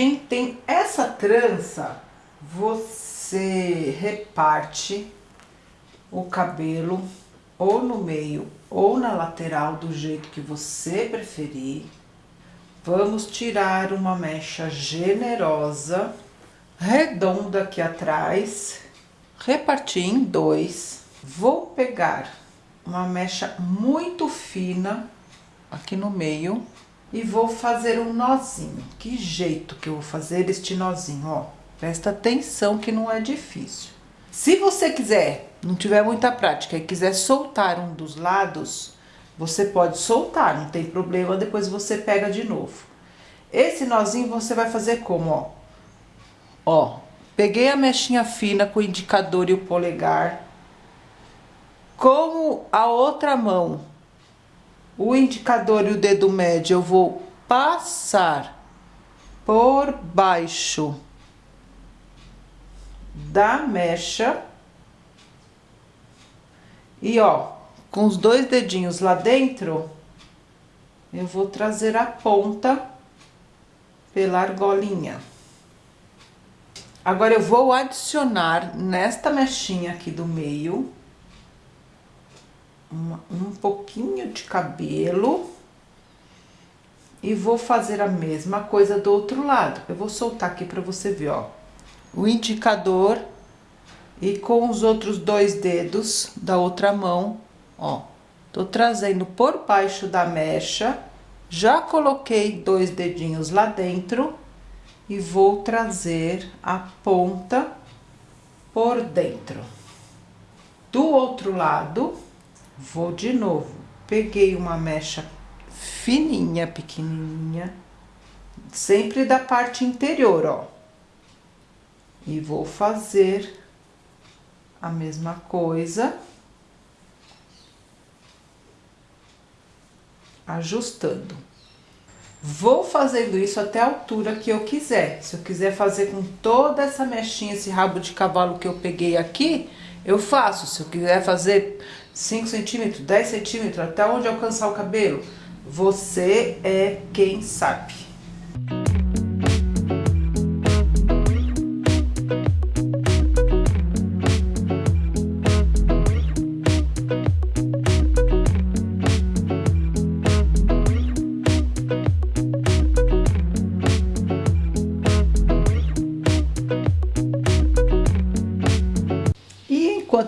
gente tem essa trança, você reparte o cabelo ou no meio ou na lateral do jeito que você preferir. Vamos tirar uma mecha generosa, redonda aqui atrás, repartir em dois. Vou pegar uma mecha muito fina aqui no meio e vou fazer um nozinho. Que jeito que eu vou fazer este nozinho, ó. Presta atenção que não é difícil. Se você quiser, não tiver muita prática e quiser soltar um dos lados, você pode soltar, não tem problema, depois você pega de novo. Esse nozinho você vai fazer como, ó. Ó, peguei a mechinha fina com o indicador e o polegar. Com a outra mão, o indicador e o dedo médio eu vou passar por baixo da mecha. E ó, com os dois dedinhos lá dentro, eu vou trazer a ponta pela argolinha. Agora, eu vou adicionar nesta mechinha aqui do meio uma, um pouquinho de cabelo e vou fazer a mesma coisa do outro lado. Eu vou soltar aqui para você ver, ó. O indicador e com os outros dois dedos da outra mão, ó. Tô trazendo por baixo da mecha, já coloquei dois dedinhos lá dentro e vou trazer a ponta por dentro. Do outro lado, Vou de novo. Peguei uma mecha fininha, pequenininha, sempre da parte interior, ó. E vou fazer a mesma coisa. Ajustando. Vou fazendo isso até a altura que eu quiser. Se eu quiser fazer com toda essa mechinha, esse rabo de cavalo que eu peguei aqui, eu faço. Se eu quiser fazer 5 centímetros, 10 centímetros, até onde alcançar o cabelo, você é quem sabe.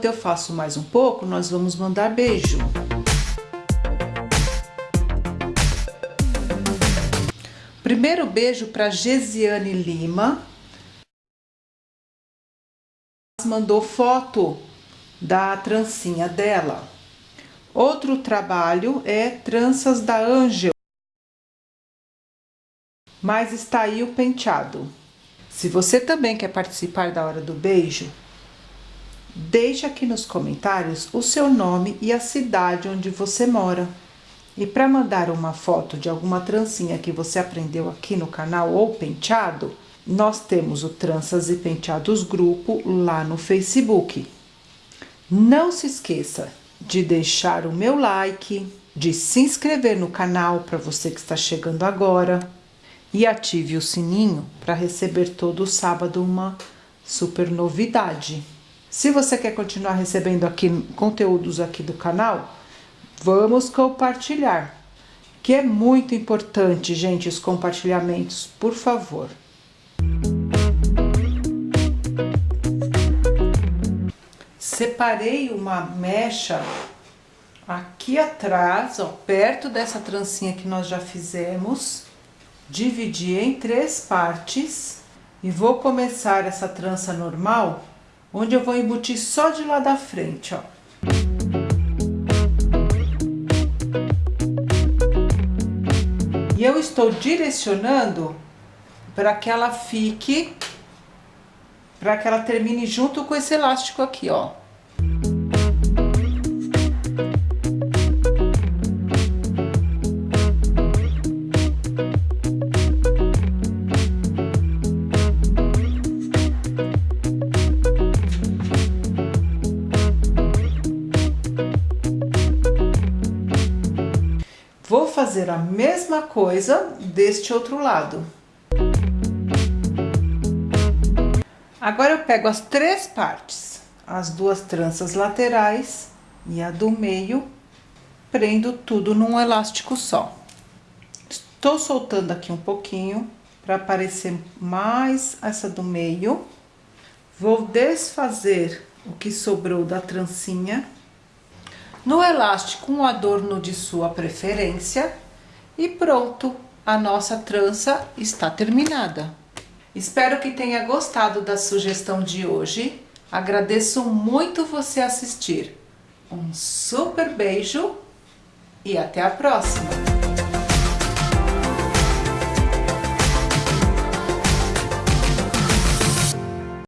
Enquanto eu faço mais um pouco, nós vamos mandar beijo. Primeiro beijo para Gesiane Lima. Mandou foto da trancinha dela. Outro trabalho é tranças da Angel. Mas está aí o penteado. Se você também quer participar da hora do beijo, Deixe aqui nos comentários o seu nome e a cidade onde você mora. E para mandar uma foto de alguma trancinha que você aprendeu aqui no canal ou penteado, nós temos o Tranças e Penteados Grupo lá no Facebook. Não se esqueça de deixar o meu like, de se inscrever no canal para você que está chegando agora e ative o sininho para receber todo sábado uma super novidade. Se você quer continuar recebendo aqui conteúdos aqui do canal, vamos compartilhar. Que é muito importante, gente, os compartilhamentos, por favor. Separei uma mecha aqui atrás, ó, perto dessa trancinha que nós já fizemos. Dividi em três partes e vou começar essa trança normal onde eu vou embutir só de lá da frente, ó. E eu estou direcionando para que ela fique, para que ela termine junto com esse elástico aqui, ó. Vou fazer a mesma coisa deste outro lado. Agora eu pego as três partes, as duas tranças laterais e a do meio, prendo tudo num elástico só. Estou soltando aqui um pouquinho para aparecer mais essa do meio. Vou desfazer o que sobrou da trancinha. No elástico, um adorno de sua preferência. E pronto, a nossa trança está terminada. Espero que tenha gostado da sugestão de hoje. Agradeço muito você assistir. Um super beijo e até a próxima!